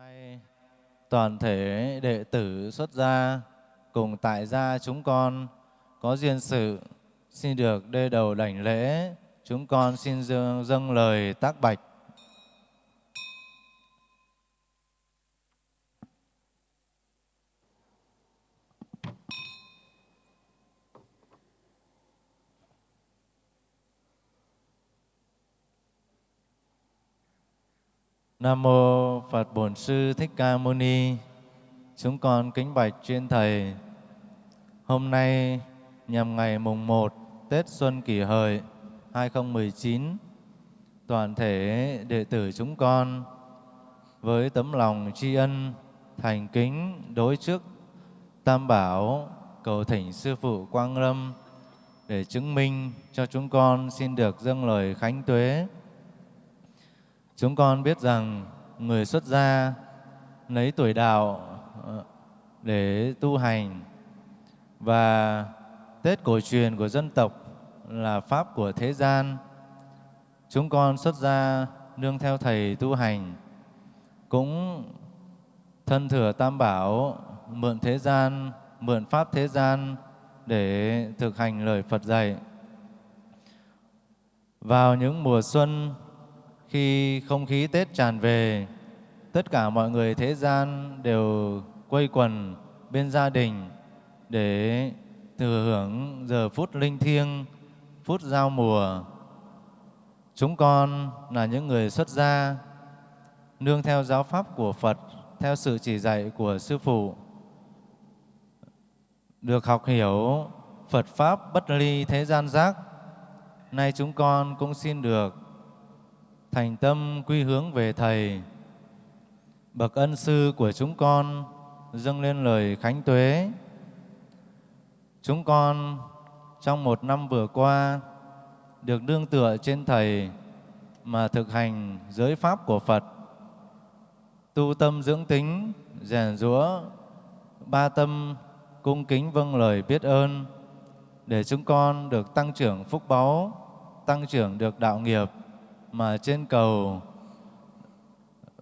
Nay toàn thể đệ tử xuất gia cùng tại gia chúng con có duyên sự xin được đê đầu đảnh lễ. Chúng con xin dâng, dâng lời tác bạch. Nam mô Phật Bổn Sư Thích Ca Mâu Ni. Chúng con kính bạch chuyên thầy. Hôm nay nhằm ngày mùng 1 Tết Xuân Kỷ Hợi 2019, toàn thể đệ tử chúng con với tấm lòng tri ân thành kính đối trước Tam Bảo cầu thỉnh sư phụ Quang Lâm để chứng minh cho chúng con xin được dâng lời khánh tuế Chúng con biết rằng người xuất gia lấy tuổi đạo ờ, để tu hành và Tết cổ truyền của dân tộc là Pháp của thế gian. Chúng con xuất gia nương theo Thầy tu hành, cũng thân thừa Tam Bảo, mượn thế gian, mượn Pháp thế gian để thực hành lời Phật dạy. Vào những mùa xuân khi không khí Tết tràn về, tất cả mọi người thế gian đều quây quần bên gia đình để thừa hưởng giờ phút linh thiêng, phút giao mùa. Chúng con là những người xuất gia, nương theo giáo pháp của Phật, theo sự chỉ dạy của Sư Phụ, được học hiểu Phật Pháp bất ly thế gian giác. Nay chúng con cũng xin được thành tâm quy hướng về Thầy. Bậc ân sư của chúng con dâng lên lời khánh tuế. Chúng con trong một năm vừa qua được đương tựa trên Thầy mà thực hành giới pháp của Phật, tu tâm dưỡng tính, rèn rũa, ba tâm cung kính vâng lời biết ơn để chúng con được tăng trưởng phúc báu, tăng trưởng được đạo nghiệp, mà trên cầu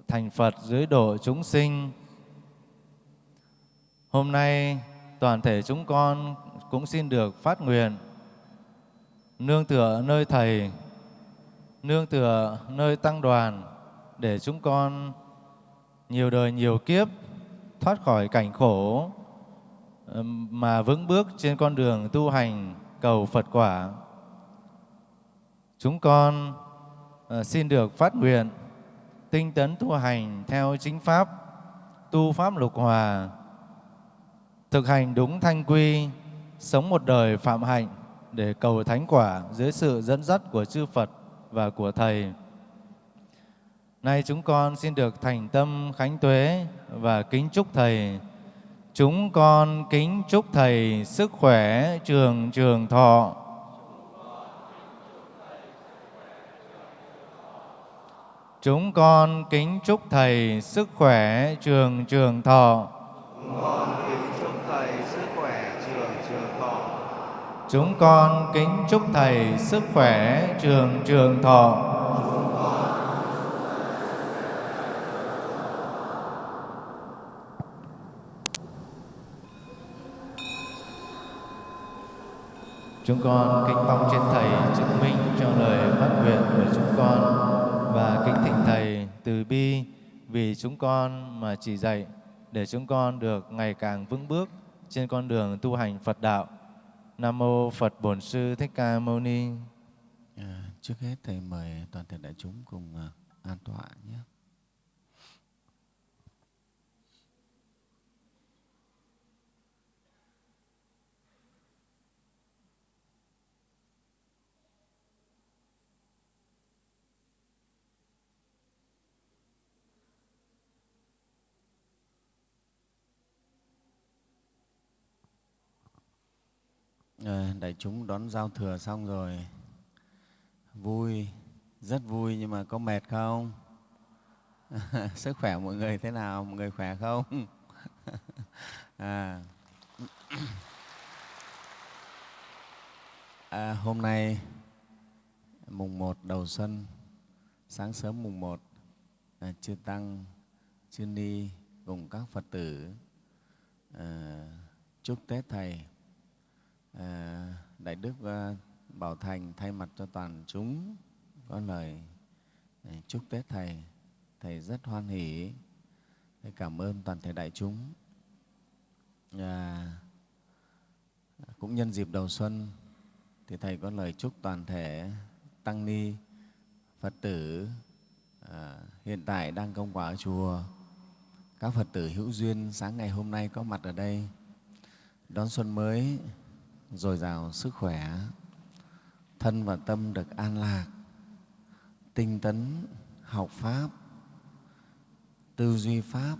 thành Phật dưới độ chúng sinh. Hôm nay toàn thể chúng con cũng xin được phát nguyện nương tựa nơi Thầy, nương tựa nơi tăng đoàn để chúng con nhiều đời nhiều kiếp thoát khỏi cảnh khổ mà vững bước trên con đường tu hành cầu Phật quả. Chúng con Ờ, xin được phát nguyện tinh tấn tu hành theo chính pháp, tu pháp lục hòa, thực hành đúng thanh quy, sống một đời phạm hạnh để cầu thánh quả dưới sự dẫn dắt của chư Phật và của Thầy. Nay chúng con xin được thành tâm khánh tuế và kính chúc Thầy. Chúng con kính chúc Thầy sức khỏe trường trường thọ, Chúng con kính chúc Thầy sức khỏe trường trường thọ. Chúng con kính chúc Thầy sức khỏe trường trường thọ. Chúng con kính chúc Thầy sức khỏe trường trường thọ. Chúng con kính mong trên Thầy chứng minh cho lời từ bi vì chúng con mà chỉ dạy để chúng con được ngày càng vững bước trên con đường tu hành Phật đạo. Nam mô Phật Bổn Sư Thích Ca Mâu Ni. À, trước hết thầy mời toàn thể đại chúng cùng à, an tọa nhé. À, đại chúng đón giao thừa xong rồi. Vui rất vui nhưng mà có mệt không? Sức khỏe mọi người thế nào? Mọi người khỏe không? À. À, hôm nay mùng 1 đầu xuân sáng sớm mùng 1 à, chư tăng chư ni cùng các phật tử à, chúc tết thầy. Ờ, đại đức ờ, bảo thành thay mặt cho toàn chúng có lời ờ, chúc tết thầy. Thầy rất hoan hỷ. Thầy cảm ơn toàn thể đại chúng. À, cũng nhân dịp đầu xuân thì thầy có lời chúc toàn thể tăng ni phật tử à, hiện tại đang công quả ở chùa. Các phật tử hữu duyên sáng ngày hôm nay có mặt ở đây. Đón xuân mới dồi dào sức khỏe, thân và tâm được an lạc, tinh tấn học pháp, tư duy pháp,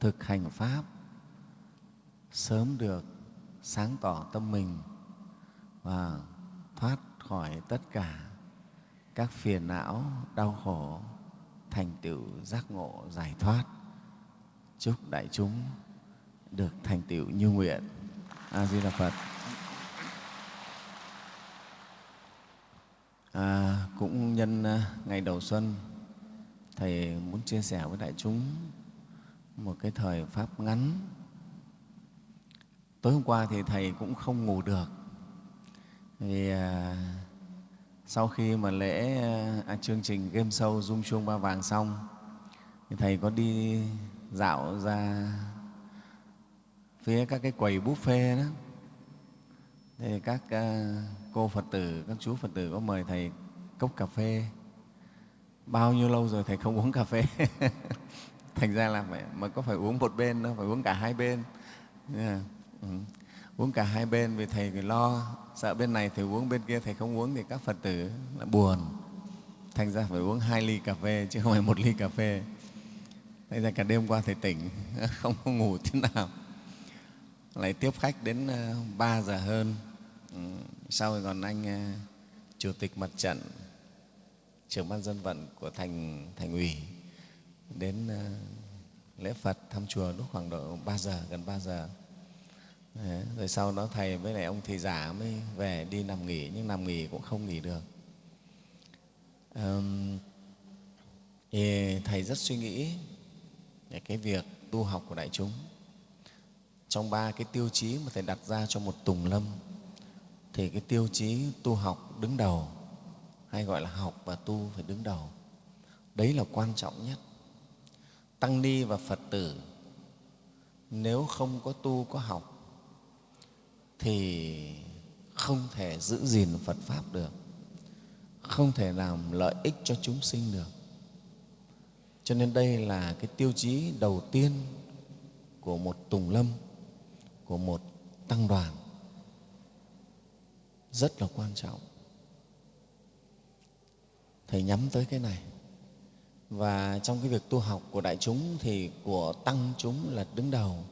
thực hành pháp, sớm được sáng tỏ tâm mình và thoát khỏi tất cả các phiền não, đau khổ, thành tựu giác ngộ giải thoát. Chúc đại chúng được thành tựu như nguyện. A di đà phật. À, cũng nhân à, ngày đầu xuân thầy muốn chia sẻ với đại chúng một cái thời pháp ngắn. Tối hôm qua thì thầy cũng không ngủ được. Vì à, sau khi mà lễ à, chương trình game show dung chuông ba vàng xong thì thầy có đi dạo ra phía các cái quầy buffet đó thì các à, cô phật tử, các chú phật tử có mời thầy cốc cà phê bao nhiêu lâu rồi thầy không uống cà phê thành ra là phải, mà có phải uống một bên đâu, phải uống cả hai bên yeah. ừ. uống cả hai bên vì thầy phải lo sợ bên này thầy uống, bên kia thầy không uống thì các phật tử là buồn thành ra phải uống hai ly cà phê chứ không phải một ly cà phê thành ra cả đêm qua thầy tỉnh, không có ngủ thế nào lại tiếp khách đến à, 3 giờ hơn. Ừ, sau rồi còn anh ờ, chủ tịch mặt trận trưởng ban dân vận của thành thành ủy đến ờ, lễ Phật thăm chùa lúc khoảng độ 3 giờ gần 3 giờ. Đấy, rồi sau đó thầy với lại ông thầy giả mới về đi nằm nghỉ nhưng nằm nghỉ cũng không nghỉ được. Um, thì thầy rất suy nghĩ về cái việc tu học của đại chúng. Trong ba cái tiêu chí mà thầy đặt ra cho một tùng lâm thì cái tiêu chí tu học đứng đầu, hay gọi là học và tu phải đứng đầu, đấy là quan trọng nhất. Tăng ni và phật tử, nếu không có tu, có học, thì không thể giữ gìn phật pháp được, không thể làm lợi ích cho chúng sinh được. Cho nên đây là cái tiêu chí đầu tiên của một tùng lâm, của một tăng đoàn rất là quan trọng. Thầy nhắm tới cái này. Và trong cái việc tu học của đại chúng thì của tăng chúng là đứng đầu.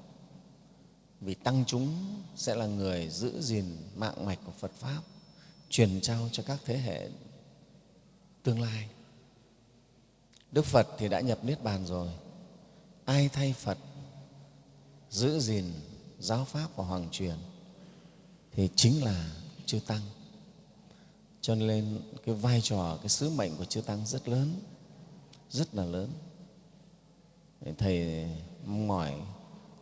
Vì tăng chúng sẽ là người giữ gìn mạng mạch của phật pháp, truyền trao cho các thế hệ tương lai. Đức phật thì đã nhập niết bàn rồi. Ai thay phật giữ gìn giáo pháp và hoàng truyền thì chính là chư tăng. Cho nên cái vai trò, cái sứ mệnh của chư tăng rất lớn, rất là lớn. Thầy mong mỏi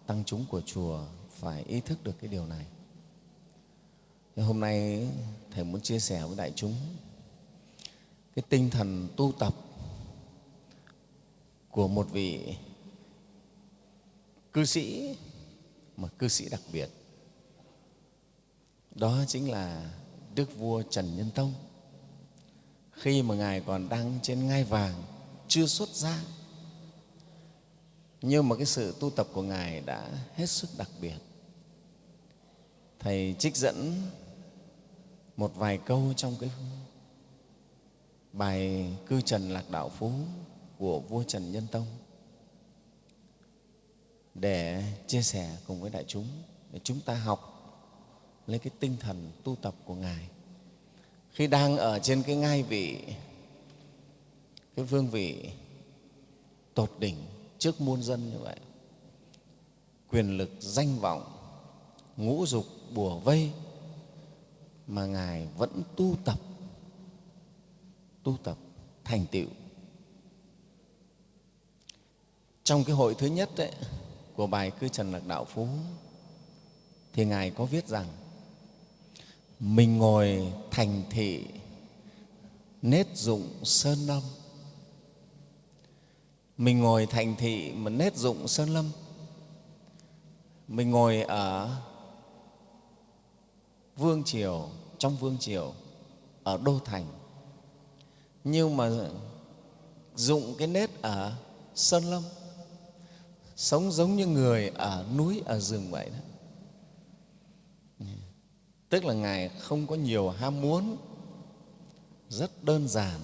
tăng chúng của chùa phải ý thức được cái điều này. Thế hôm nay thầy muốn chia sẻ với đại chúng cái tinh thần tu tập của một vị cư sĩ, mà cư sĩ đặc biệt đó chính là đức vua trần nhân tông. Khi mà ngài còn đang trên ngai vàng, chưa xuất gia, nhưng mà cái sự tu tập của ngài đã hết sức đặc biệt. Thầy trích dẫn một vài câu trong cái bài cư trần lạc đạo phú của vua trần nhân tông để chia sẻ cùng với đại chúng, để chúng ta học lên cái tinh thần tu tập của ngài. Khi đang ở trên cái ngai vị cái vương vị tột đỉnh trước muôn dân như vậy quyền lực danh vọng ngũ dục bùa vây mà ngài vẫn tu tập tu tập thành tựu. Trong cái hội thứ nhất ấy, của bài cư trần lạc đạo phú thì ngài có viết rằng mình ngồi thành thị nết dụng sơn lâm. Mình ngồi thành thị mà nết dụng sơn lâm. Mình ngồi ở vương triều, trong vương triều, ở đô thành. Nhưng mà dụng cái nết ở sơn lâm, sống giống như người ở núi, ở rừng vậy đó tức là ngài không có nhiều ham muốn, rất đơn giản.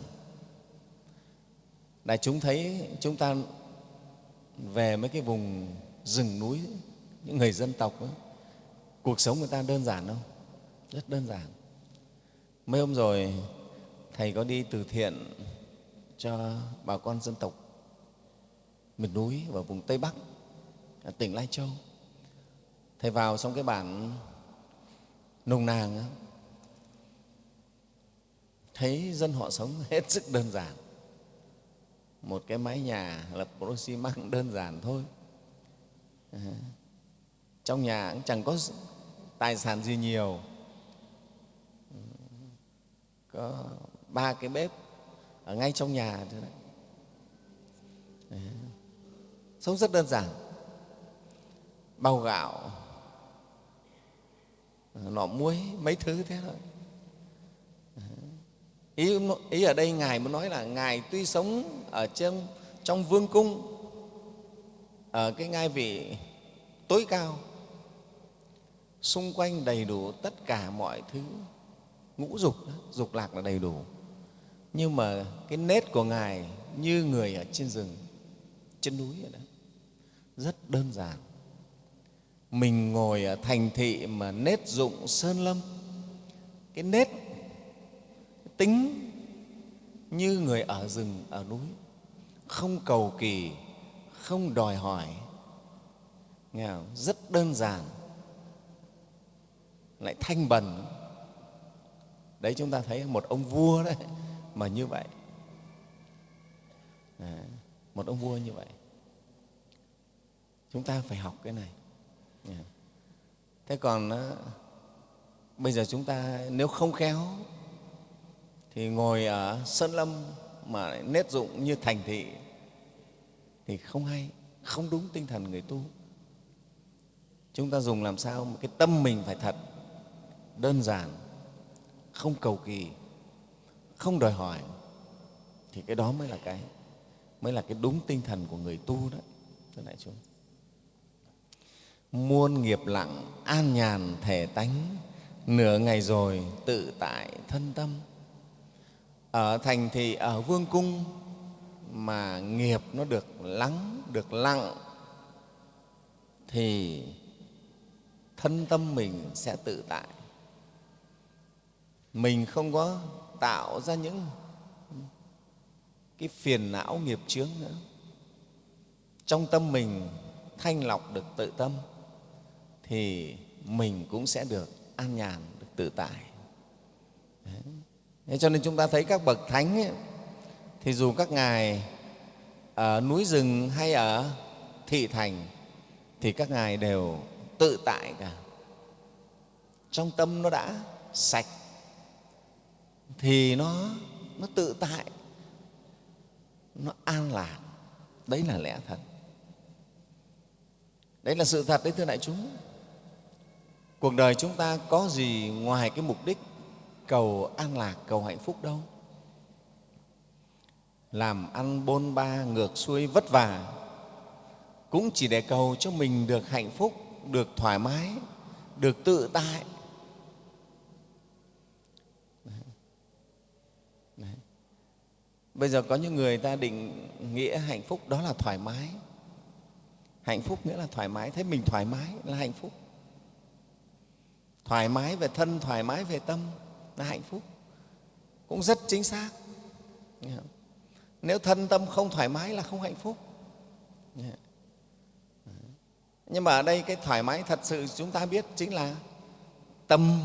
Đại chúng thấy chúng ta về mấy cái vùng rừng núi, những người dân tộc ấy, cuộc sống người ta đơn giản không? Rất đơn giản. Mấy hôm rồi, thầy có đi từ thiện cho bà con dân tộc miền núi và vùng tây bắc, tỉnh lai châu. Thầy vào trong cái bản nông nàng lắm, thấy dân họ sống hết sức đơn giản một cái mái nhà lập pro xi măng đơn giản thôi à, trong nhà cũng chẳng có tài sản gì nhiều ờ, có ba cái bếp ở ngay trong nhà thôi đấy. đấy. sống rất đơn giản bao gạo nọ muối mấy thứ thế thôi. Ý, ý ở đây ngài muốn nói là ngài tuy sống ở trong trong vương cung ở cái ngai vị tối cao xung quanh đầy đủ tất cả mọi thứ ngũ dục dục lạc là đầy đủ. Nhưng mà cái nết của ngài như người ở trên rừng trên núi vậy đó rất đơn giản mình ngồi ở thành thị mà nết dụng sơn lâm. Cái nết tính như người ở rừng ở núi. Không cầu kỳ không đòi hỏi. Nghe không? rất đơn giản. Lại thanh bần. Đấy chúng ta thấy một ông vua đấy mà như vậy. À, một ông vua như vậy. Chúng ta phải học cái này. Dạ. thế còn ờ, bây giờ chúng ta nếu không khéo thì ngồi ở sơn lâm mà nết dụng như thành thị thì không hay, không đúng tinh thần người tu. Chúng ta dùng làm sao một cái tâm mình phải thật, đơn giản, không cầu kỳ, không đòi hỏi thì cái đó mới là cái, mới là cái đúng tinh thần của người tu đó, thưa đại chúng muôn nghiệp lặng an nhàn thể tánh, nửa ngày rồi tự tại thân tâm. Ở thành thị ở vương cung mà nghiệp nó được lắng, được lặng, thì thân tâm mình sẽ tự tại. Mình không có tạo ra những cái phiền não nghiệp chướng nữa. Trong tâm mình thanh lọc được tự tâm thì mình cũng sẽ được an nhàn được tự tại. Thế cho nên chúng ta thấy các bậc thánh ấy, thì dù các ngài ở núi rừng hay ở thị thành thì các ngài đều tự tại cả. Trong tâm nó đã sạch thì nó nó tự tại nó an lạc. Đấy là lẽ thật. Đấy là sự thật đấy thưa đại chúng cuộc đời chúng ta có gì ngoài cái mục đích cầu an lạc, cầu hạnh phúc đâu? Làm ăn bôn ba, ngược xuôi vất vả, cũng chỉ để cầu cho mình được hạnh phúc, được thoải mái, được tự tại. Bây giờ có những người ta định nghĩa hạnh phúc đó là thoải mái. Hạnh phúc nghĩa là thoải mái, thấy mình thoải mái là hạnh phúc thoải mái về thân, thoải mái về tâm, là hạnh phúc. Cũng rất chính xác. Nếu thân tâm không thoải mái là không hạnh phúc. Nhưng mà ở đây cái thoải mái thật sự chúng ta biết chính là tâm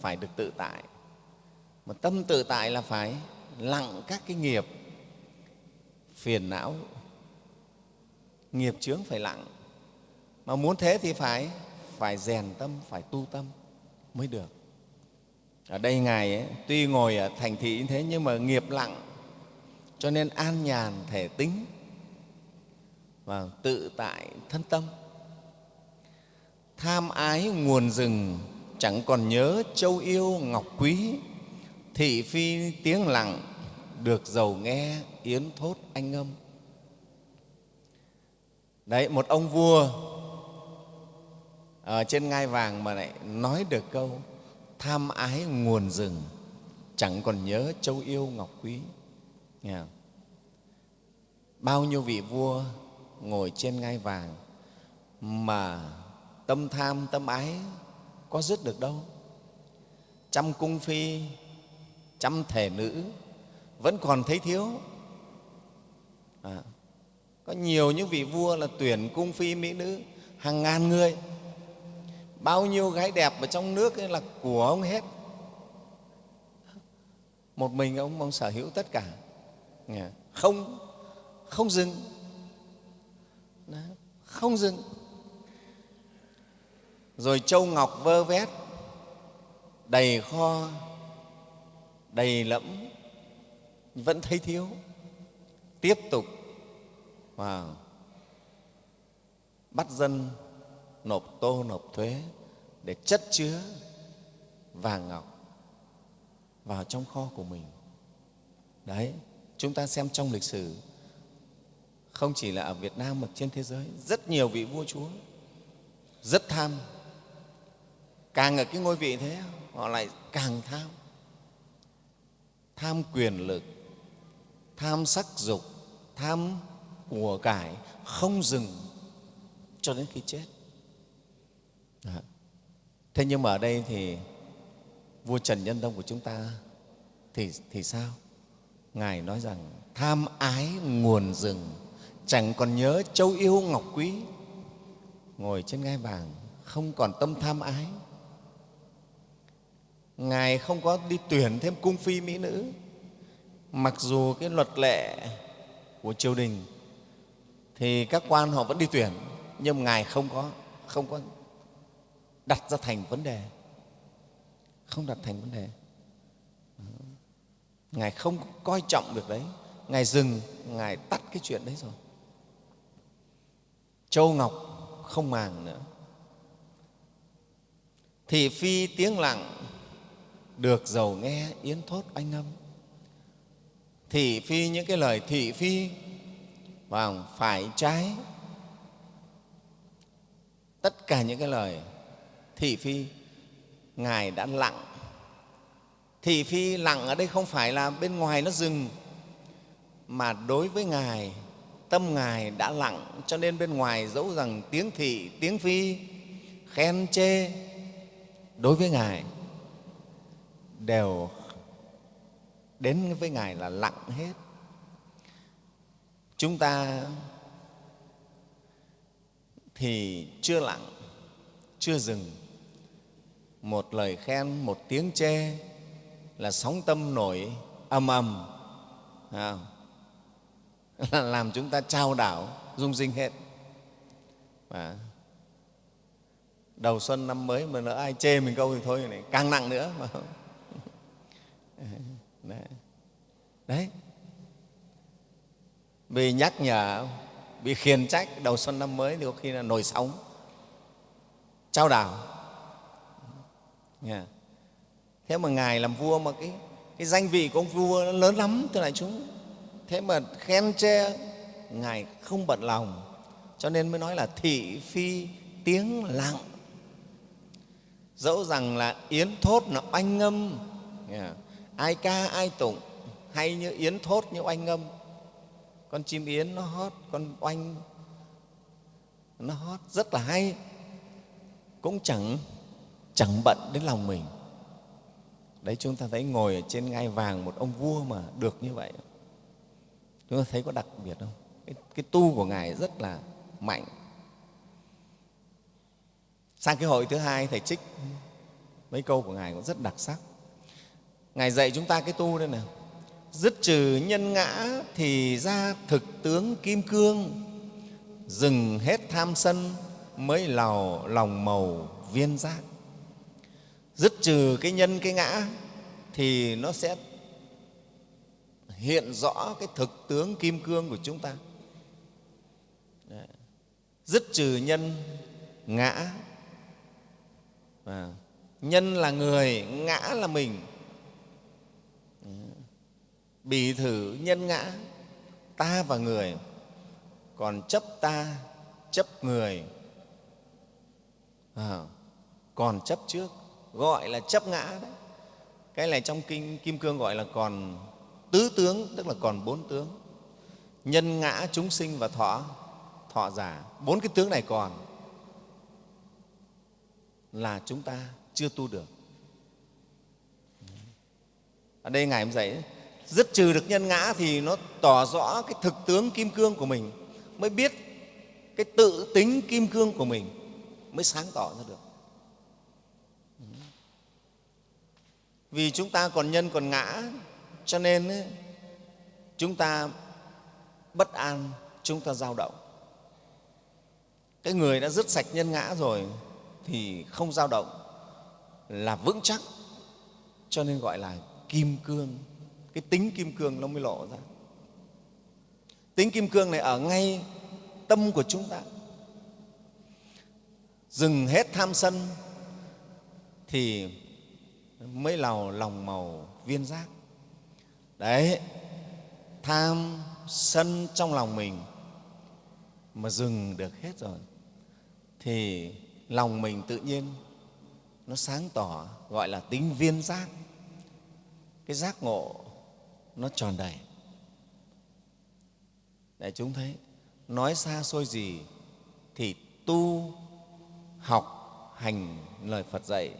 phải được tự tại. Mà tâm tự tại là phải lặng các cái nghiệp phiền não. Nghiệp chướng phải lặng. Mà muốn thế thì phải phải rèn tâm phải tu tâm mới được. Ở đây ngài ấy, tuy ngồi ở thành thị như thế nhưng mà nghiệp lặng cho nên an nhàn thể tính và tự tại thân tâm. Tham ái nguồn rừng chẳng còn nhớ châu yêu ngọc quý thị phi tiếng lặng được giàu nghe yến thốt anh âm. Đấy một ông vua ở trên ngai vàng mà lại nói được câu tham ái nguồn rừng chẳng còn nhớ châu yêu ngọc quý. Nghe không? bao nhiêu vị vua ngồi trên ngai vàng mà tâm tham tâm ái có dứt được đâu. Trăm cung phi trăm thể nữ vẫn còn thấy thiếu. À, có nhiều những vị vua là tuyển cung phi mỹ nữ hàng ngàn người bao nhiêu gái đẹp ở trong nước ấy là của ông hết. Một mình ông ông sở hữu tất cả. Không không dừng. Đó, không dừng. Rồi châu ngọc vơ vét đầy kho đầy lẫm vẫn thấy thiếu. Tiếp tục wow. bắt dân nộp tô, nộp thuế để chất chứa vàng ngọc vào trong kho của mình. Đấy, chúng ta xem trong lịch sử, không chỉ là ở việt nam mà trên thế giới, rất nhiều vị vua chúa rất tham. Càng ở cái ngôi vị thế, họ lại càng tham. Tham quyền lực, tham sắc dục, tham của cải không dừng cho đến khi chết thế nhưng mà ở đây thì vua trần nhân tông của chúng ta thì, thì sao? Ngài nói rằng tham ái nguồn rừng chẳng còn nhớ châu yêu ngọc quý. Ngồi trên ngai vàng không còn tâm tham ái. Ngài không có đi tuyển thêm cung phi mỹ nữ. Mặc dù cái luật lệ của triều đình thì các quan họ vẫn đi tuyển nhưng ngài không có không có đặt ra thành vấn đề. Không đặt thành vấn đề. Ngài không coi trọng việc đấy. Ngài dừng, ngài tắt cái chuyện đấy rồi. Châu ngọc không màng nữa. Thị phi tiếng lặng, được giàu nghe, yến thốt anh âm. Thị phi những cái lời thị phi và phải trái. Tất cả những cái lời thị phi, ngài đã lặng. Thị phi lặng ở đây không phải là bên ngoài nó dừng, mà đối với ngài, tâm ngài đã lặng, cho nên bên ngoài dẫu rằng tiếng thị, tiếng phi, khen chê, đối với ngài đều đến với ngài là lặng hết. Chúng ta thì chưa lặng, chưa dừng một lời khen một tiếng chê là sóng tâm nổi ầm ầm. À. Là làm chúng ta trao đảo rung rinh hết. À, đầu xuân năm mới mà lỡ ai chê mình câu thì thôi này càng nặng nữa. Mà đấy. đấy. Bị nhắc nhở bị khiển trách đầu xuân năm mới thì có khi là nổi sóng. Trao đảo yeah. thế mà ngài làm vua mà cái, cái danh vị của ông vua nó lớn lắm thưa đại chúng. Thế mà khen che ngài không bận lòng. Cho nên mới nói là thị phi tiếng lặng. Dẫu rằng là yến thốt nó oanh ngâm yeah dạ. ai ca ai tụng hay như yến thốt như oanh ngâm con chim yến nó hót con oanh nó hót rất là hay. Cũng chẳng chẳng bận đến lòng mình. Đấy chúng ta thấy ngồi ở trên ngai vàng một ông vua mà được như vậy. Chúng ta thấy có đặc biệt không? Cái, cái tu của ngài rất là mạnh. Sang cái hội thứ hai thầy trích mấy câu của ngài cũng rất đặc sắc. Ngài dạy chúng ta cái tu đây nè, dứt trừ nhân ngã thì ra thực tướng kim cương. Dừng hết tham sân mới lào lòng màu viên giác dứt trừ cái nhân cái ngã thì nó sẽ hiện rõ cái thực tướng kim cương của chúng ta. Đấy. dứt trừ nhân ngã. À, nhân là người ngã là mình. Bì thử nhân ngã. Ta và người. Còn chấp ta chấp người. À, còn chấp trước gọi là chấp ngã đấy. Cái này trong kinh, kim cương gọi là còn tứ tướng, tức là còn bốn tướng. Nhân ngã chúng sinh và thọ thọ giả. Bốn cái tướng này còn là chúng ta chưa tu được. Ở đây ngài em dạy, dứt trừ được nhân ngã thì nó tỏ rõ cái thực tướng kim cương của mình, mới biết cái tự tính kim cương của mình mới sáng tỏ ra được. Vì chúng ta còn nhân còn ngã cho nên ấy, chúng ta bất an chúng ta dao động. Cái người đã dứt sạch nhân ngã rồi thì không dao động là vững chắc cho nên gọi là kim cương. Cái tính kim cương nó mới lộ ra. Tính kim cương này ở ngay tâm của chúng ta. Dừng hết tham sân thì mới lào lòng màu viên giác. Đấy, tham sân trong lòng mình mà dừng được hết rồi, thì lòng mình tự nhiên nó sáng tỏ, gọi là tính viên giác. Cái giác ngộ nó tròn đầy. Để chúng thấy, nói xa xôi gì thì tu, học, hành lời phật dạy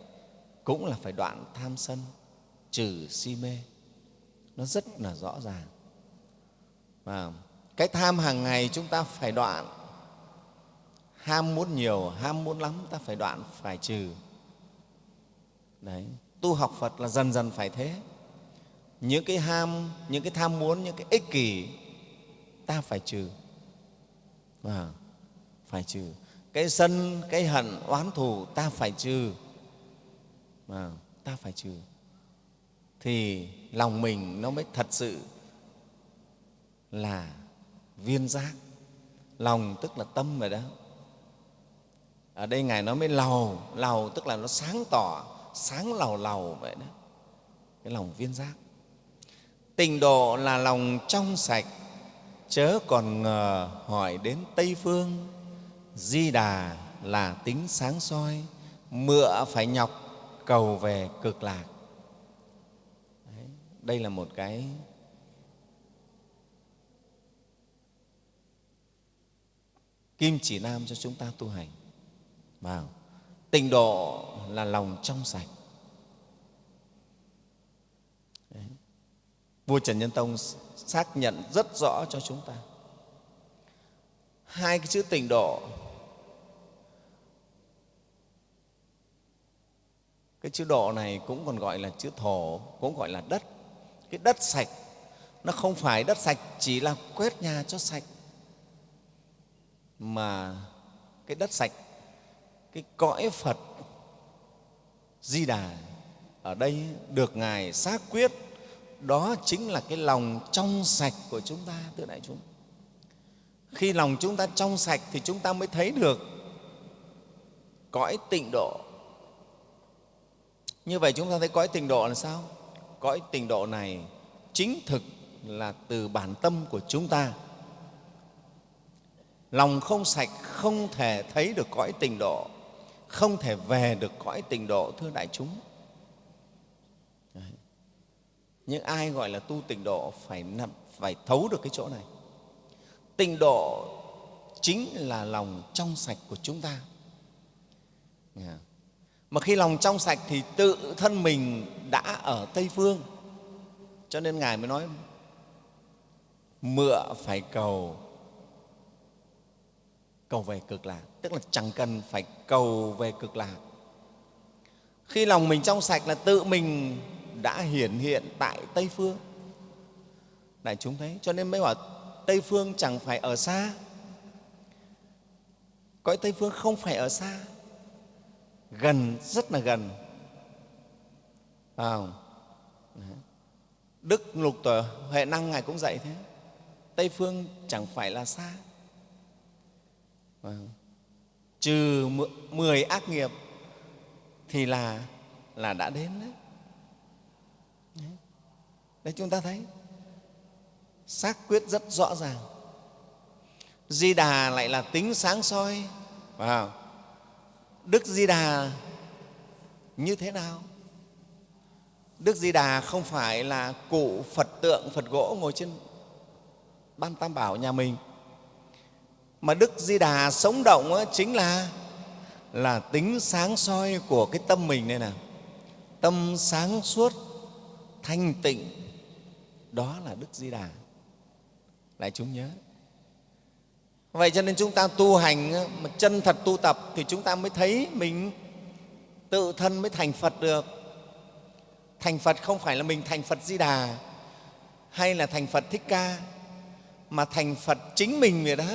cũng là phải đoạn tham sân, trừ si mê. Nó rất là rõ ràng. Và cái tham hàng ngày chúng ta phải đoạn. Ham muốn nhiều, ham muốn lắm, ta phải đoạn, phải trừ. Đấy, tu học phật là dần dần phải thế. Những cái ham, những cái tham muốn, những cái ích kỷ, ta phải trừ. Và phải trừ. Cái sân, cái hận, oán thù, ta phải trừ à, ta phải trừ. Thì lòng mình nó mới thật sự là viên giác. Lòng tức là tâm rồi đó. Ở đây ngài nói mới lầu lầu tức là nó sáng tỏ sáng lầu lầu vậy đó. Cái lòng viên giác. Tình độ là lòng trong sạch, chớ còn ngờ hỏi đến Tây Phương. Di Đà là tính sáng soi, mựa phải nhọc cầu về cực lạc. Đấy, đây là một cái kim chỉ nam cho chúng ta tu hành. Vào. Tình độ là lòng trong sạch. vua trần nhân tông xác nhận rất rõ cho chúng ta hai cái chữ tịnh độ cái chữ độ này cũng còn gọi là chữ thổ, cũng gọi là đất. Cái đất sạch, nó không phải đất sạch chỉ là quét nhà cho sạch, mà cái đất sạch, cái cõi phật di đà ở đây được ngài xác quyết, đó chính là cái lòng trong sạch của chúng ta, thưa đại chúng. Khi lòng chúng ta trong sạch thì chúng ta mới thấy được cõi tịnh độ như vậy chúng ta thấy cõi tình độ là sao? Cõi tình độ này chính thực là từ bản tâm của chúng ta. Lòng không sạch không thể thấy được cõi tình độ, không thể về được cõi tình độ, thưa đại chúng. Nhưng ai gọi là tu tình độ phải nằm, phải thấu được cái chỗ này. Tình độ chính là lòng trong sạch của chúng ta mà khi lòng trong sạch thì tự thân mình đã ở tây phương. Cho nên ngài mới nói mựa phải cầu cầu về cực lạc. Tức là chẳng cần phải cầu về cực lạc. Khi lòng mình trong sạch là tự mình đã hiển hiện tại Tây Phương. Đại chúng thấy, cho nên mới bảo Tây Phương chẳng phải ở xa, cõi tây phương không phải ở xa gần rất là gần. À, đức lục tổ huệ năng ngài cũng dạy thế. Tây phương chẳng phải là xa. À, trừ mười ác nghiệp thì là là đã đến đấy. Đấy. Chúng ta thấy xác quyết rất rõ ràng. Di đà lại là tính sáng soi. Wow đức di đà như thế nào? Đức di đà không phải là cụ phật tượng, phật gỗ ngồi trên ban tam bảo nhà mình. Mà đức di đà sống động chính là là tính sáng soi của cái tâm mình đây nè tâm sáng suốt, thanh tịnh, đó là đức di đà lại chúng nhớ vậy cho nên chúng ta tu hành mà chân thật tu tập thì chúng ta mới thấy mình tự thân mới thành phật được. Thành phật không phải là mình thành phật di đà hay là thành phật thích ca, mà thành phật chính mình vậy đó.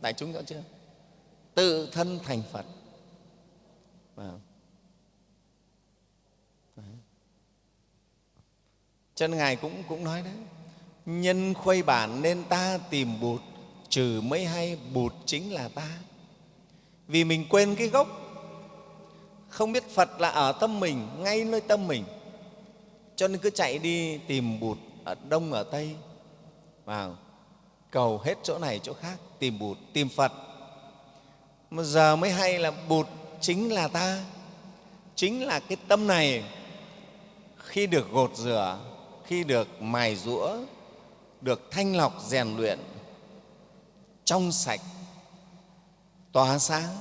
Đại chúng rõ chưa? Tự thân thành phật. Vâng. Wow. cho nên ngài cũng cũng nói đấy, nhân khuây bản nên ta tìm bụt trừ mới hay bụt chính là ta. Vì mình quên cái gốc, không biết phật là ở tâm mình, ngay nơi tâm mình, cho nên cứ chạy đi tìm bụt ở đông, ở tây, vào, cầu hết chỗ này, chỗ khác, tìm bụt, tìm phật. Mà giờ mới hay là bụt chính là ta, chính là cái tâm này. Khi được gột rửa, khi được mài rũa được thanh lọc, rèn luyện trong sạch, tỏa sáng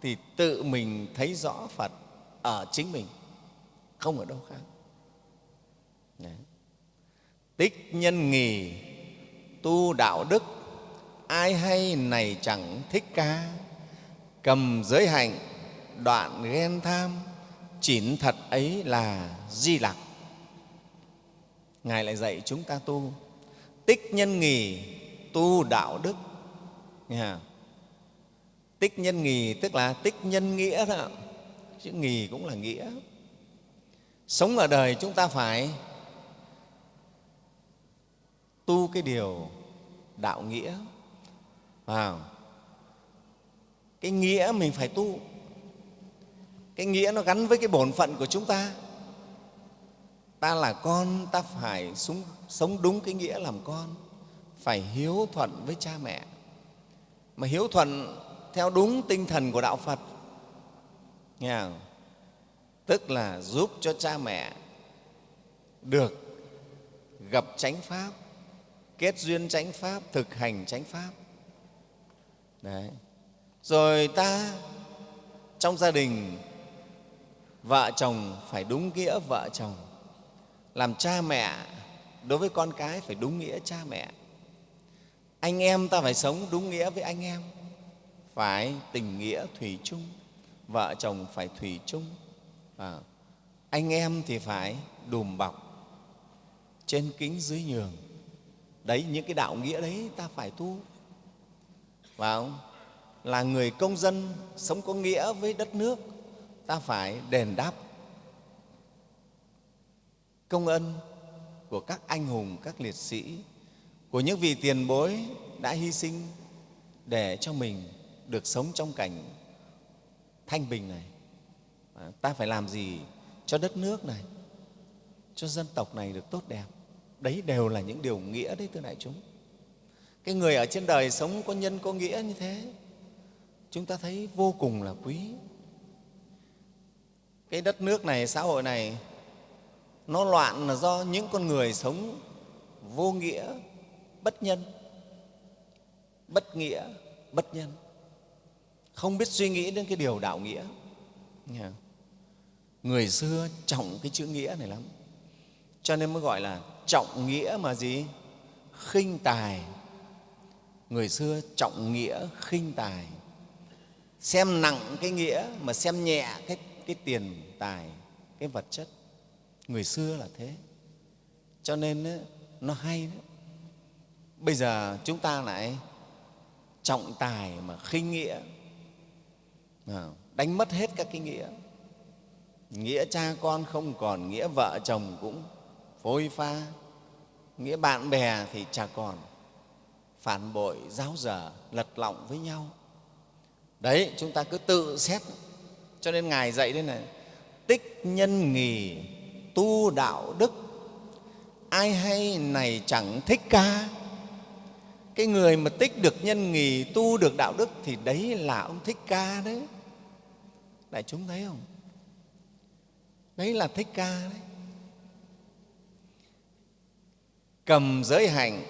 thì tự mình thấy rõ phật ở chính mình, không ở đâu khác. Đấy. tích nhân nghỉ tu đạo đức, ai hay này chẳng thích ca. Cầm giới hạnh, đoạn ghen tham, chỉn thật ấy là di lặc. Ngài lại dạy chúng ta tu. Tích nhân nghỉ tu đạo đức nghe tích nhân nghì, tức là tích nhân nghĩa đó. Chữ nghì cũng là nghĩa. Sống ở đời chúng ta phải tu cái điều đạo nghĩa. Vào. Cái nghĩa mình phải tu. Cái nghĩa nó gắn với cái bổn phận của chúng ta. Ta là con, ta phải sống đúng cái nghĩa làm con. Phải hiếu thuận với cha mẹ mà hiếu thuận theo đúng tinh thần của đạo phật. Nghe không? tức là giúp cho cha mẹ được gặp chánh pháp, kết duyên chánh pháp, thực hành chánh pháp. Đấy. Rồi ta, trong gia đình, vợ chồng phải đúng nghĩa vợ chồng. Làm cha mẹ, đối với con cái phải đúng nghĩa cha mẹ anh em ta phải sống đúng nghĩa với anh em. Phải tình nghĩa thủy chung vợ chồng phải thủy chung. À, anh em thì phải đùm bọc trên kính dưới nhường. Đấy những cái đạo nghĩa đấy ta phải tu. Và không? Là người công dân sống có nghĩa với đất nước ta phải đền đáp công ân của các anh hùng các liệt sĩ của những vị tiền bối đã hy sinh để cho mình được sống trong cảnh thanh bình này. À, ta phải làm gì cho đất nước này, cho dân tộc này được tốt đẹp? Đấy đều là những điều nghĩa đấy, thưa đại chúng. Cái người ở trên đời sống có nhân, có nghĩa như thế, chúng ta thấy vô cùng là quý. Cái đất nước này, xã hội này, nó loạn là do những con người sống vô nghĩa bất nhân bất nghĩa bất nhân. Không biết suy nghĩ đến cái điều đạo nghĩa. Người xưa trọng cái chữ nghĩa này lắm. Cho nên mới gọi là trọng nghĩa mà gì? Khinh tài. Người xưa trọng nghĩa khinh tài. Xem nặng cái nghĩa mà xem nhẹ cái, cái tiền tài cái vật chất. Người xưa là thế. Cho nên nó hay đấy bây giờ chúng ta lại trọng tài mà khinh nghĩa. Đánh mất hết các cái nghĩa. Nghĩa cha con không còn, nghĩa vợ chồng cũng phôi pha. Nghĩa bạn bè thì chả còn. Phản bội, giáo dở, lật lọng với nhau. Đấy, chúng ta cứ tự xét. Cho nên ngài dạy đây này, tích nhân nghì, tu đạo đức. Ai hay này chẳng thích ca cái người mà tích được nhân nghỉ tu được đạo đức thì đấy là ông thích ca đấy. Đại chúng thấy không? Đấy là thích ca đấy. Cầm giới hành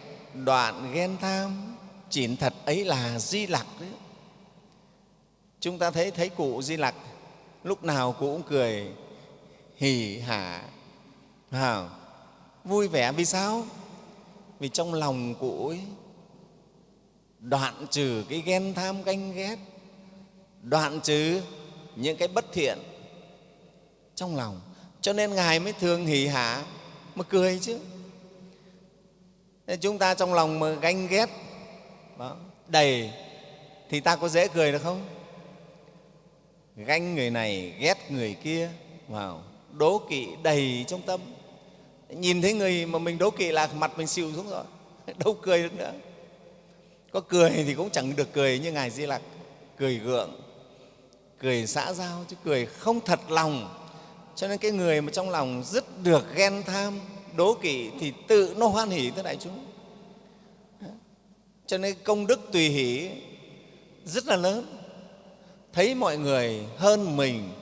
đoạn ghen tham chỉn thật ấy là di lặc đấy. Chúng ta thấy thấy cụ di lặc lúc nào cụ cũng cười hỉ hả à, vui vẻ vì sao? Vì trong lòng cụ ấy đoạn trừ cái ghen tham ganh ghét đoạn trừ những cái bất thiện trong lòng. Cho nên ngài mới thường hỉ hả mà cười chứ. Nên chúng ta trong lòng mà ganh ghét đó, đầy thì ta có dễ cười được không? Ganh người này ghét người kia vào đố kỵ đầy trong tâm. Nhìn thấy người mà mình đố kỵ là mặt mình xịu xuống rồi đâu cười được nữa có cười thì cũng chẳng được cười như ngài di lặc. Cười gượng, cười xã giao chứ cười không thật lòng. Cho nên cái người mà trong lòng rất được ghen tham, đố kỵ thì tự nó hoan hỷ thưa đại chúng. Cho nên công đức tùy hỷ rất là lớn. Thấy mọi người hơn mình,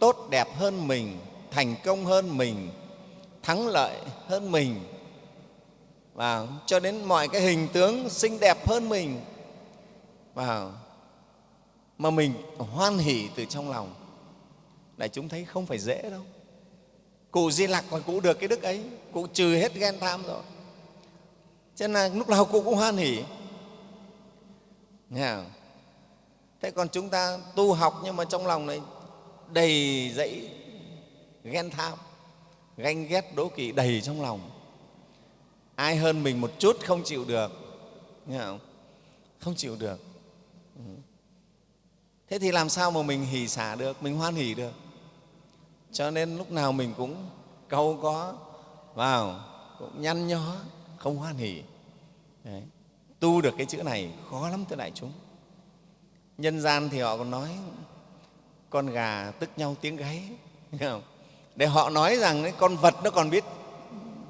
tốt đẹp hơn mình, thành công hơn mình, thắng lợi hơn mình và cho đến mọi cái hình tướng xinh đẹp hơn mình. Và mà mình hoan hỷ từ trong lòng. Đại chúng thấy không phải dễ đâu. Cụ di lặc mà cụ được cái đức ấy, cụ trừ hết ghen tham rồi. Cho nên là lúc nào cụ cũng hoan hỷ. Nghe không? thế còn chúng ta tu học nhưng mà trong lòng này đầy dẫy ghen tham, ganh ghét đố kỵ đầy trong lòng ai hơn mình một chút không chịu được nghe không? không chịu được ừ. thế thì làm sao mà mình hỉ xả được mình hoan hỉ được cho nên lúc nào mình cũng câu có vào cũng nhăn nhó không hoan hỉ. Đấy. tu được cái chữ này khó lắm thưa đại chúng nhân gian thì họ còn nói con gà tức nhau tiếng gáy không? để họ nói rằng đấy, con vật nó còn biết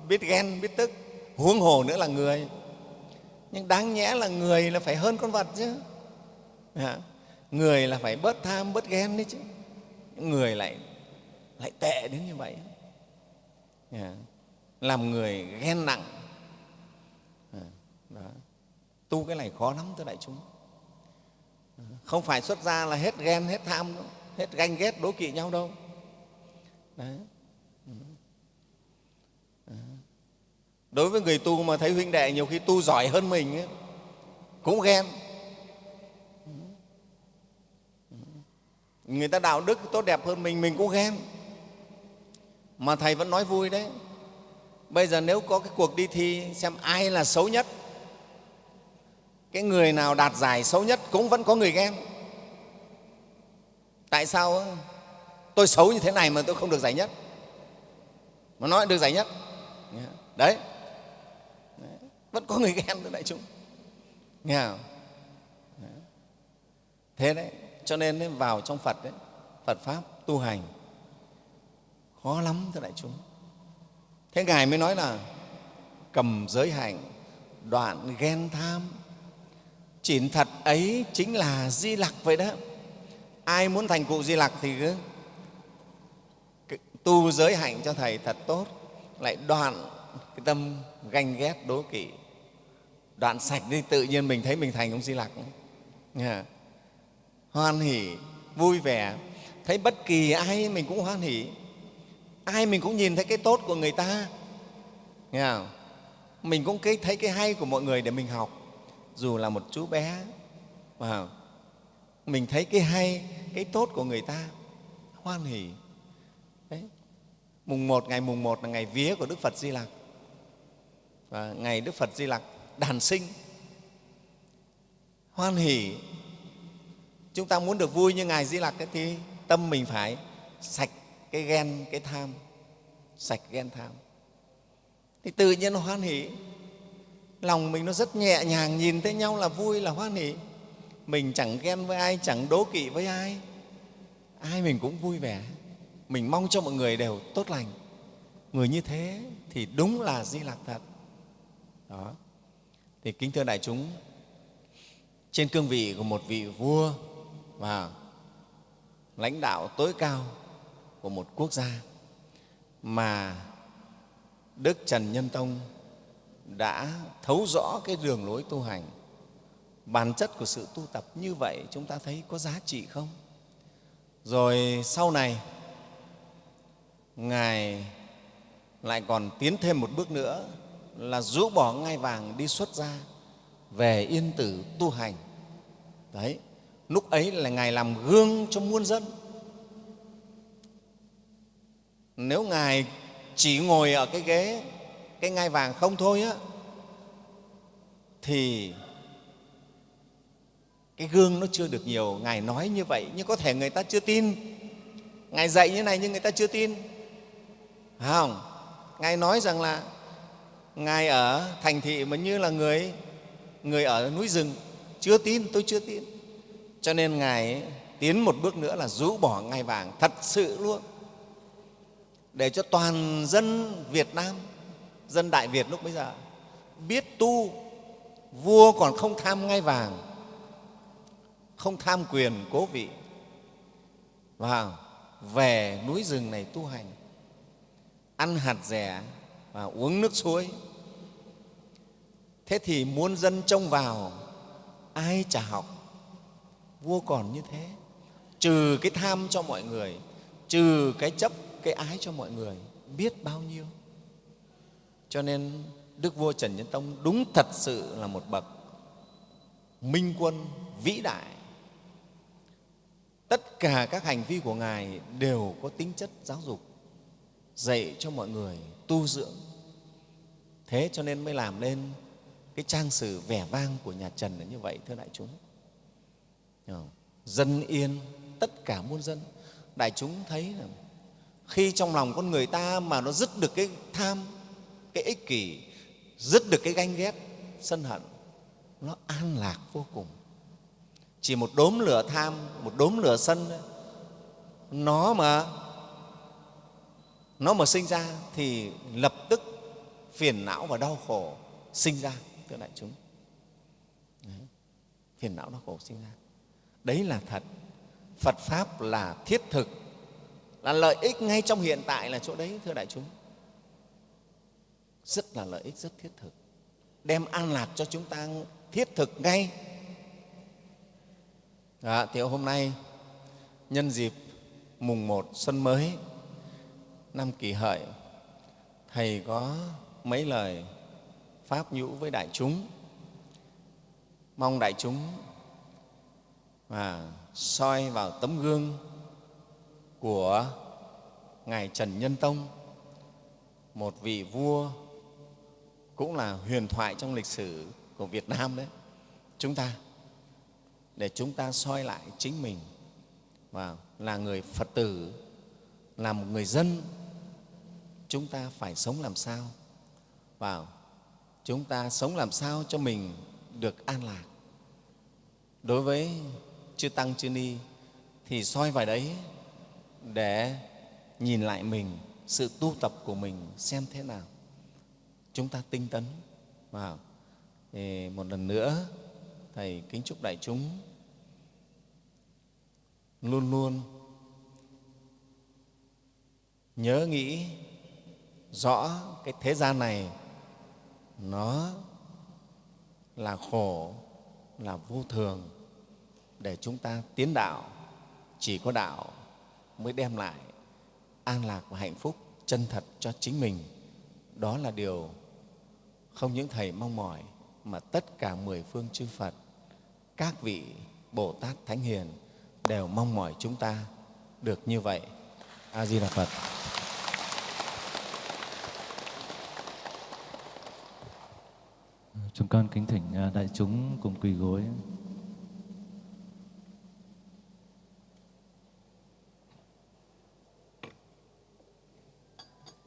biết ghen biết tức huống hồ nữa là người. Nhưng đáng nhẽ là người là phải hơn con vật chứ. À, người là phải bớt tham bớt ghen đấy chứ. Người lại lại tệ đến như vậy. À, làm người ghen nặng. À, đó. tu cái này khó lắm thưa đại chúng. Không phải xuất ra là hết ghen hết tham đâu. Hết ganh ghét đố kỵ nhau đâu. Đấy. Đối với người tu mà thấy huynh đệ nhiều khi tu giỏi hơn mình ấy, cũng ghen. Người ta đạo đức tốt đẹp hơn mình mình cũng ghen. Mà thầy vẫn nói vui đấy. Bây giờ nếu có cái cuộc đi thi xem ai là xấu nhất cái người nào đạt giải xấu nhất cũng vẫn có người ghen. Tại sao tôi xấu như thế này mà tôi không được giải nhất. Mà nói được giải nhất. Đấy, đấy vẫn có người ghen nữa đại chúng. Nghe không? thế đấy, cho nên vào trong phật đấy, phật pháp tu hành, khó lắm thưa đại chúng. Thế ngài mới nói là cầm giới hạnh đoạn ghen tham. Chỉn thật ấy chính là di lặc vậy đó. Ai muốn thành cụ di lặc thì cứ tu giới hạnh cho thầy thật tốt, lại đoạn cái tâm ganh ghét đố kỵ đoạn sạch đi, tự nhiên mình thấy mình thành ông di lặc. Nghe hoan hỉ vui vẻ. Thấy bất kỳ ai mình cũng hoan hỉ ai mình cũng nhìn thấy cái tốt của người ta. Nghe không? mình cũng thấy cái hay của mọi người để mình học. Dù là một chú bé. Mà mình thấy cái hay, cái tốt của người ta. Hoan hỉ Đấy. mùng một, ngày mùng một là ngày vía của đức phật di lặc. Và ngày đức phật di lặc đàn sinh. Hoan hỷ. Chúng ta muốn được vui như ngài di lặc thì tâm mình phải sạch cái ghen, cái tham. Sạch ghen tham. Thì tự nhiên nó hoan hỷ. Lòng mình nó rất nhẹ nhàng nhìn thấy nhau là vui, là hoan hỷ. Mình chẳng ghen với ai, chẳng đố kỵ với ai. Ai mình cũng vui vẻ. Mình mong cho mọi người đều tốt lành. Người như thế thì đúng là di lạc thật. Đó thì kính thưa đại chúng, trên cương vị của một vị vua và lãnh đạo tối cao của một quốc gia mà đức trần nhân tông đã thấu rõ cái đường lối tu hành, bản chất của sự tu tập như vậy, chúng ta thấy có giá trị không? Rồi sau này, ngài lại còn tiến thêm một bước nữa là rũ bỏ ngai vàng đi xuất gia, về yên tử tu hành. Đấy, lúc ấy là ngài làm gương cho muôn dân. Nếu ngài chỉ ngồi ở cái ghế, cái ngai vàng không thôi á, thì cái gương nó chưa được nhiều. Ngài nói như vậy, nhưng có thể người ta chưa tin. Ngài dạy như này nhưng người ta chưa tin. Phải không? Ngài nói rằng là ngài ở thành thị mà như là người người ở núi rừng. Chưa tin, tôi chưa tin. Cho nên ngài tiến một bước nữa là rũ bỏ ngai vàng thật sự luôn. Để cho toàn dân việt nam, dân đại việt lúc bây giờ biết tu, vua còn không tham ngai vàng, không tham quyền cố vị. Và về núi rừng này tu hành, ăn hạt rẻ và uống nước suối. Thế thì muôn dân trông vào, ai chả học. Vua còn như thế. Trừ cái tham cho mọi người, trừ cái chấp, cái ái cho mọi người, biết bao nhiêu. Cho nên đức vua trần nhân tông đúng thật sự là một bậc minh quân vĩ đại. Tất cả các hành vi của ngài đều có tính chất giáo dục, dạy cho mọi người tu dưỡng thế cho nên mới làm nên cái trang sử vẻ vang của nhà trần là như vậy, thưa đại chúng. Dân yên, tất cả muôn dân. Đại chúng thấy là khi trong lòng con người ta mà nó dứt được cái tham, cái ích kỷ, dứt được cái ganh ghét, sân hận, nó an lạc vô cùng. Chỉ một đốm lửa tham, một đốm lửa sân, nó mà nó mà sinh ra thì lập tức phiền não và đau khổ sinh ra thưa đại chúng. Đấy. phiền não đau khổ sinh ra. Đấy là thật. Phật pháp là thiết thực là lợi ích ngay trong hiện tại là chỗ đấy thưa đại chúng. Rất là lợi ích rất thiết thực. Đem an lạc cho chúng ta thiết thực ngay. Dạ, Đó, thì hôm nay nhân dịp mùng một xuân mới năm kỷ hợi thầy có mấy lời pháp nhũ với đại chúng. Mong đại chúng mà soi vào tấm gương của ngài trần nhân tông, một vị vua cũng là huyền thoại trong lịch sử của việt nam đấy. Chúng ta, để chúng ta soi lại chính mình và là người phật tử, là một người dân, chúng ta phải sống làm sao? Vào chúng ta sống làm sao cho mình được an lạc? Đối với chư tăng, chư ni, thì soi vào đấy để nhìn lại mình, sự tu tập của mình xem thế nào. Chúng ta tinh tấn. Vào thì một lần nữa, thầy kính chúc đại chúng luôn luôn nhớ nghĩ rõ cái thế gian này nó là khổ, là vô thường. Để chúng ta tiến đạo, chỉ có đạo mới đem lại an lạc và hạnh phúc chân thật cho chính mình. Đó là điều không những thầy mong mỏi, mà tất cả mười phương chư phật, các vị bồ tát thánh hiền đều mong mỏi chúng ta được như vậy. A di đà phật. Con kính thỉnh à, đại chúng cùng quỳ gối.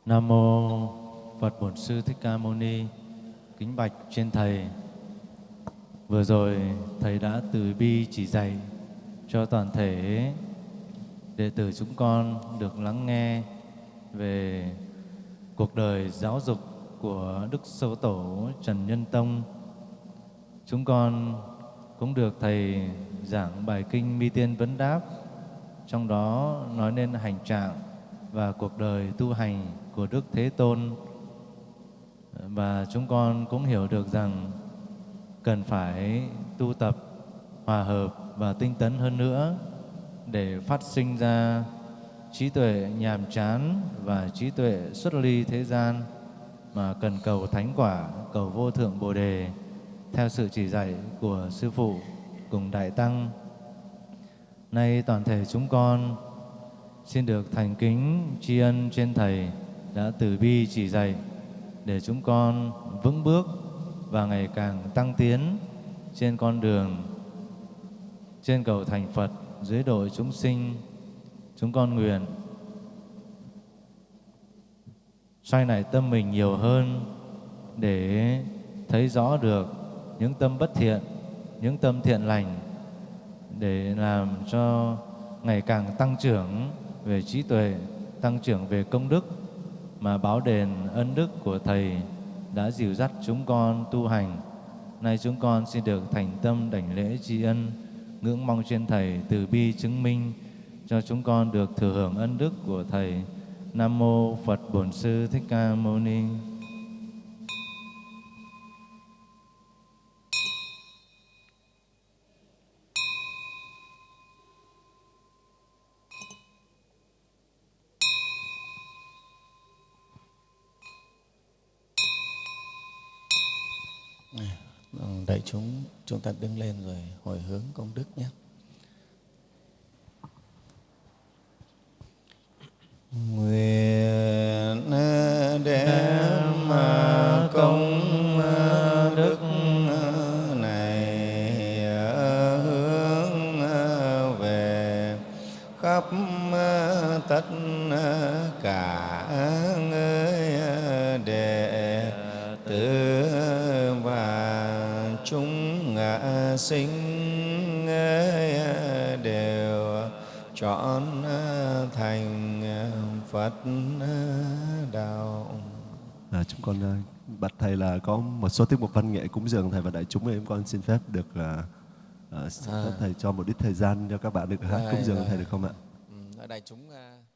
Nam mô Phật Bổn Sư Thích Ca Mâu Ni. Kính bạch trên thầy. Vừa rồi thầy đã từ bi chỉ dạy cho toàn thể đệ tử chúng con được lắng nghe về cuộc đời giáo dục của Đức Sâu Tổ Trần Nhân Tông Chúng con cũng được Thầy giảng bài kinh Mi Tiên Vấn Đáp, trong đó nói lên hành trạng và cuộc đời tu hành của Đức Thế Tôn. Và chúng con cũng hiểu được rằng cần phải tu tập, hòa hợp và tinh tấn hơn nữa để phát sinh ra trí tuệ nhàm chán và trí tuệ xuất ly thế gian mà cần cầu thánh quả, cầu vô thượng Bồ đề theo sự chỉ dạy của sư phụ cùng đại tăng. Nay toàn thể chúng con xin được thành kính tri ân trên thầy đã từ bi chỉ dạy để chúng con vững bước và ngày càng tăng tiến trên con đường, trên cầu thành Phật dưới đội chúng sinh, chúng con nguyện xoay lại tâm mình nhiều hơn để thấy rõ được những tâm bất thiện, những tâm thiện lành để làm cho ngày càng tăng trưởng về trí tuệ, tăng trưởng về công đức mà báo đền ân đức của Thầy đã dìu dắt chúng con tu hành. Nay chúng con xin được thành tâm đảnh lễ tri ân, ngưỡng mong trên Thầy từ bi chứng minh cho chúng con được thừa hưởng ân đức của Thầy. Nam Mô Phật Bổn Sư Thích Ca Mâu Ni. Chúng chúng ta đứng lên rồi hồi hướng công đức nhé. Số tiết mục văn nghệ cúng dường thầy và đại chúng em con xin phép được uh, uh, xin phép thầy cho một ít thời gian cho các bạn được hát cúng dường rồi. thầy được không ạ? Ừ, đại chúng uh,